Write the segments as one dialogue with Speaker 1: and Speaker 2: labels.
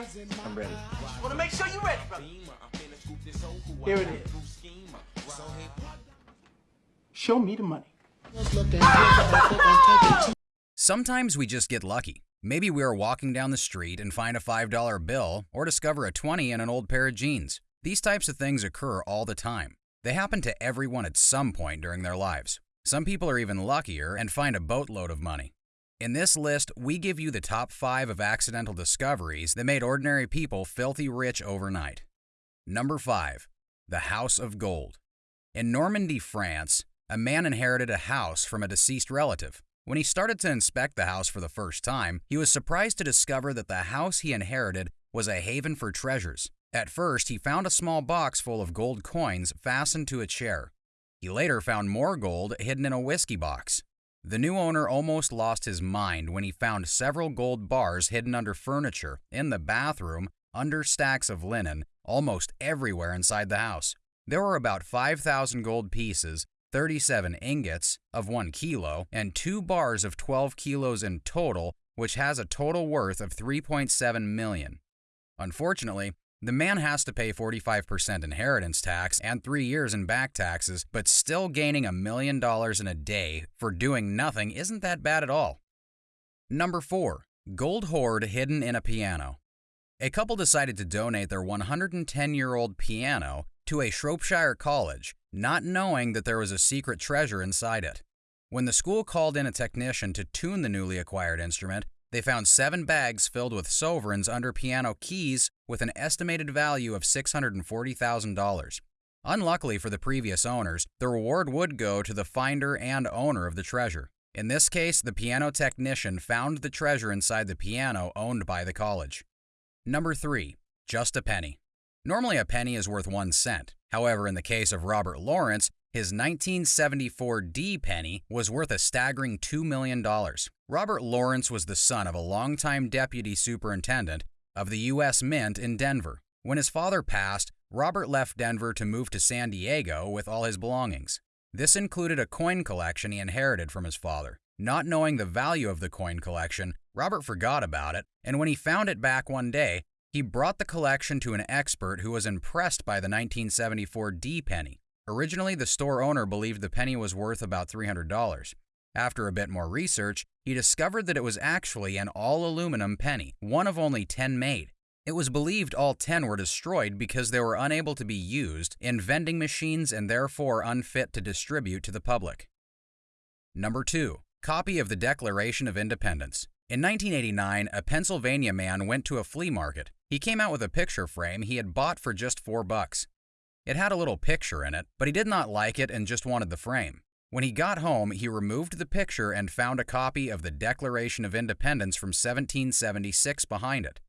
Speaker 1: Aaron?
Speaker 2: I'm ready.
Speaker 1: Just want to make sure you're ready, brother. Here it is. Show me the money.
Speaker 3: Sometimes we just get lucky. Maybe we are walking down the street and find a $5 bill or discover a 20 in an old pair of jeans. These types of things occur all the time. They happen to everyone at some point during their lives. Some people are even luckier and find a boatload of money. In this list, we give you the top 5 of accidental discoveries that made ordinary people filthy rich overnight. Number 5. The House of Gold. In Normandy, France, a man inherited a house from a deceased relative. When he started to inspect the house for the first time, he was surprised to discover that the house he inherited was a haven for treasures. At first, he found a small box full of gold coins fastened to a chair. He later found more gold hidden in a whiskey box. The new owner almost lost his mind when he found several gold bars hidden under furniture, in the bathroom, under stacks of linen, almost everywhere inside the house. There were about 5,000 gold pieces, 37 ingots of 1 kilo, and two bars of 12 kilos in total, which has a total worth of 3.7 million. Unfortunately, the man has to pay 45% inheritance tax and three years in back taxes, but still gaining a million dollars in a day for doing nothing isn't that bad at all. Number 4. Gold hoard hidden in a piano. A couple decided to donate their 110 year old piano to a Shropshire college, not knowing that there was a secret treasure inside it. When the school called in a technician to tune the newly acquired instrument, they found seven bags filled with sovereigns under piano keys with an estimated value of $640,000. Unluckily for the previous owners, the reward would go to the finder and owner of the treasure. In this case, the piano technician found the treasure inside the piano owned by the college. Number 3. Just a penny. Normally, a penny is worth one cent. However, in the case of Robert Lawrence, his 1974 D penny was worth a staggering $2 million. Robert Lawrence was the son of a longtime deputy superintendent of the U.S. Mint in Denver. When his father passed, Robert left Denver to move to San Diego with all his belongings. This included a coin collection he inherited from his father. Not knowing the value of the coin collection, Robert forgot about it, and when he found it back one day, he brought the collection to an expert who was impressed by the 1974 D penny. Originally, the store owner believed the penny was worth about $300. After a bit more research, he discovered that it was actually an all aluminum penny, one of only 10 made. It was believed all 10 were destroyed because they were unable to be used in vending machines and therefore unfit to distribute to the public. Number 2. Copy of the Declaration of Independence. In 1989, a Pennsylvania man went to a flea market. He came out with a picture frame he had bought for just 4 bucks. It had a little picture in it, but he did not like it and just wanted the frame. When he got home, he removed the picture and found a copy of the Declaration of Independence from 1776 behind it.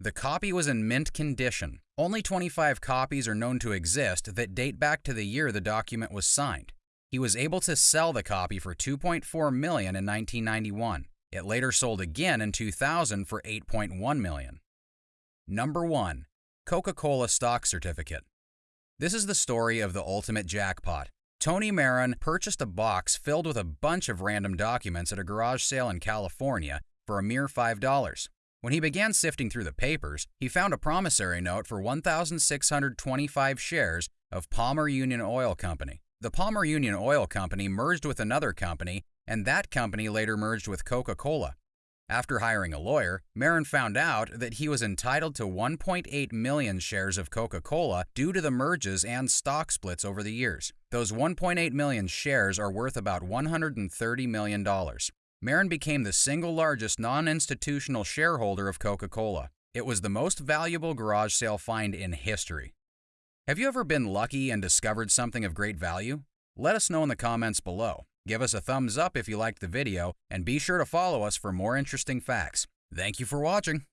Speaker 3: The copy was in mint condition. Only 25 copies are known to exist that date back to the year the document was signed. He was able to sell the copy for 2.4 million in 1991. It later sold again in 2000 for 8.1 million. Number 1. Coca-Cola stock certificate. This is the story of the ultimate jackpot. Tony Marin purchased a box filled with a bunch of random documents at a garage sale in California for a mere $5. When he began sifting through the papers, he found a promissory note for 1,625 shares of Palmer Union Oil Company. The Palmer Union Oil Company merged with another company, and that company later merged with Coca Cola. After hiring a lawyer, Marin found out that he was entitled to 1.8 million shares of Coca Cola due to the merges and stock splits over the years. Those 1.8 million shares are worth about $130 million. Marin became the single largest non institutional shareholder of Coca Cola. It was the most valuable garage sale find in history. Have you ever been lucky and discovered something of great value? Let us know in the comments below. Give us a thumbs up if you liked the video, and be sure to follow us for more interesting facts. Thank you for watching.